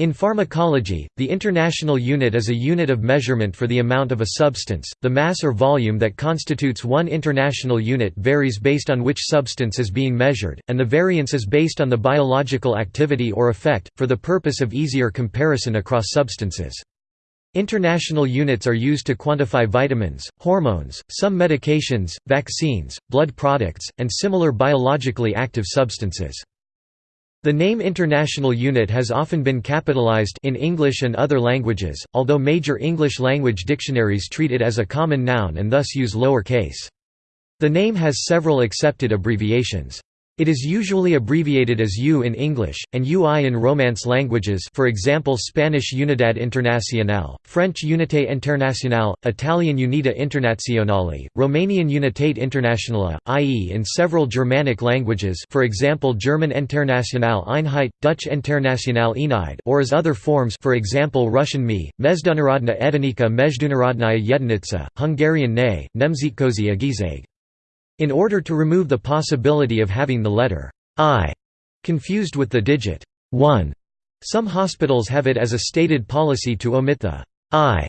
In pharmacology, the international unit is a unit of measurement for the amount of a substance. The mass or volume that constitutes one international unit varies based on which substance is being measured, and the variance is based on the biological activity or effect, for the purpose of easier comparison across substances. International units are used to quantify vitamins, hormones, some medications, vaccines, blood products, and similar biologically active substances. The name International Unit has often been capitalized in English and other languages, although major English language dictionaries treat it as a common noun and thus use lower case. The name has several accepted abbreviations. It is usually abbreviated as U in English, and UI in Romance languages for example Spanish Unidad Internacional, French Unité Internationale, Italian Unità Internazionale, Romanian Unitate Internationale, IE in several Germanic languages for example German Internationale Einheit, Dutch Internationale Eenheid or as other forms for example Russian Mi, Mezdunarodna Edinika Mezdunarodnaya Yedinitsa, Hungarian Ne, Nemzetközi egység. In order to remove the possibility of having the letter I confused with the digit 1, some hospitals have it as a stated policy to omit the I,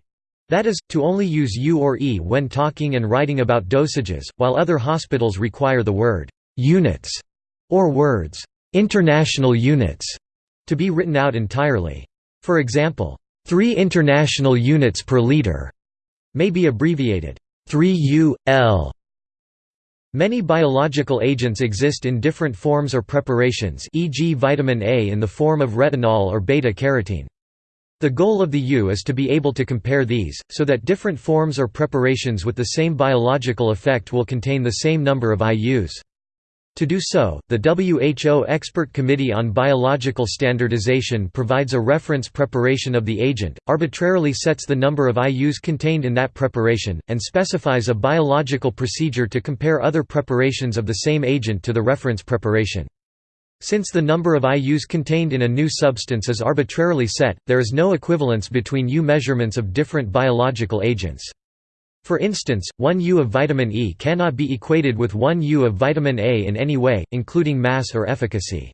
that is, to only use U or E when talking and writing about dosages, while other hospitals require the word units or words international units to be written out entirely. For example, 3 international units per liter may be abbreviated 3 UL Many biological agents exist in different forms or preparations e.g. vitamin A in the form of retinol or beta-carotene. The goal of the U is to be able to compare these, so that different forms or preparations with the same biological effect will contain the same number of IUs. To do so, the WHO Expert Committee on Biological Standardization provides a reference preparation of the agent, arbitrarily sets the number of IUs contained in that preparation, and specifies a biological procedure to compare other preparations of the same agent to the reference preparation. Since the number of IUs contained in a new substance is arbitrarily set, there is no equivalence between U measurements of different biological agents. For instance, 1 U of vitamin E cannot be equated with 1 U of vitamin A in any way, including mass or efficacy.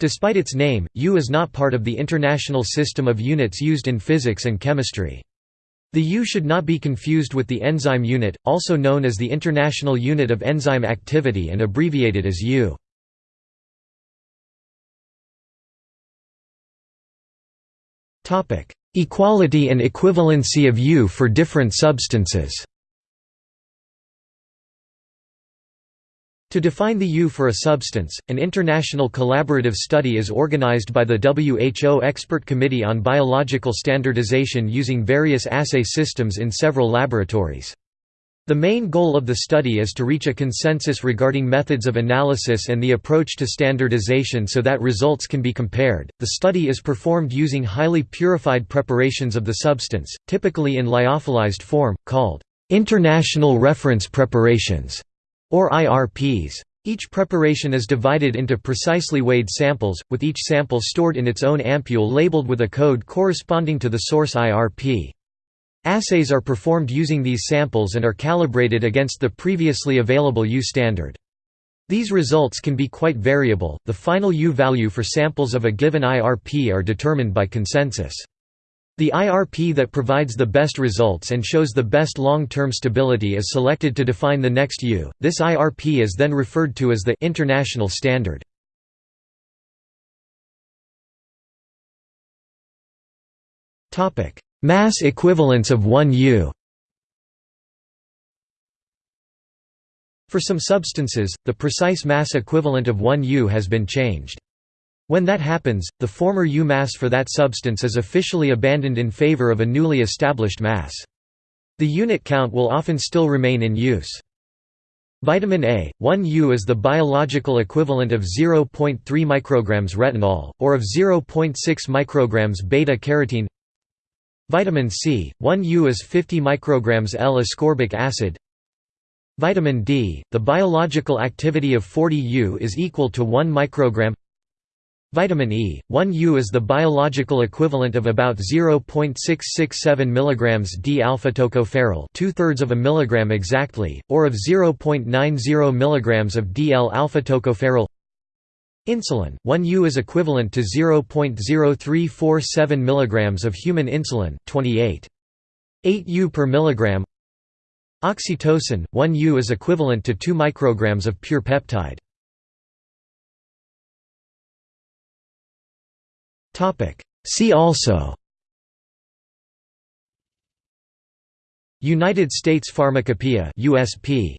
Despite its name, U is not part of the international system of units used in physics and chemistry. The U should not be confused with the enzyme unit, also known as the International Unit of Enzyme Activity and abbreviated as U. Equality and equivalency of U for different substances To define the U for a substance, an international collaborative study is organized by the WHO Expert Committee on Biological Standardization using various assay systems in several laboratories. The main goal of the study is to reach a consensus regarding methods of analysis and the approach to standardization so that results can be compared. The study is performed using highly purified preparations of the substance, typically in lyophilized form, called international reference preparations or IRPs. Each preparation is divided into precisely weighed samples, with each sample stored in its own ampule labeled with a code corresponding to the source IRP. Assays are performed using these samples and are calibrated against the previously available U standard. These results can be quite variable. The final U value for samples of a given IRP are determined by consensus. The IRP that provides the best results and shows the best long-term stability is selected to define the next U. This IRP is then referred to as the international standard. Topic: Mass equivalence of 1 U For some substances, the precise mass equivalent of 1 U has been changed. When that happens, the former U mass for that substance is officially abandoned in favor of a newly established mass. The unit count will often still remain in use. Vitamin A, 1 U is the biological equivalent of 0.3 micrograms retinol, or of 0.6 micrograms beta-carotene Vitamin C, 1 U is 50 micrograms L-ascorbic acid. Vitamin D, the biological activity of 40 U is equal to 1 microgram. Vitamin E, 1 U is the biological equivalent of about 0.667 mg d-alpha tocopherol, two-thirds of a milligram exactly, or of 0.90 mg of DL-alpha tocopherol. Insulin, 1 U is equivalent to 0.0347 mg of human insulin, 28. 8 U per milligram. Oxytocin, 1 U is equivalent to 2 micrograms of pure peptide. See also United States Pharmacopoeia USP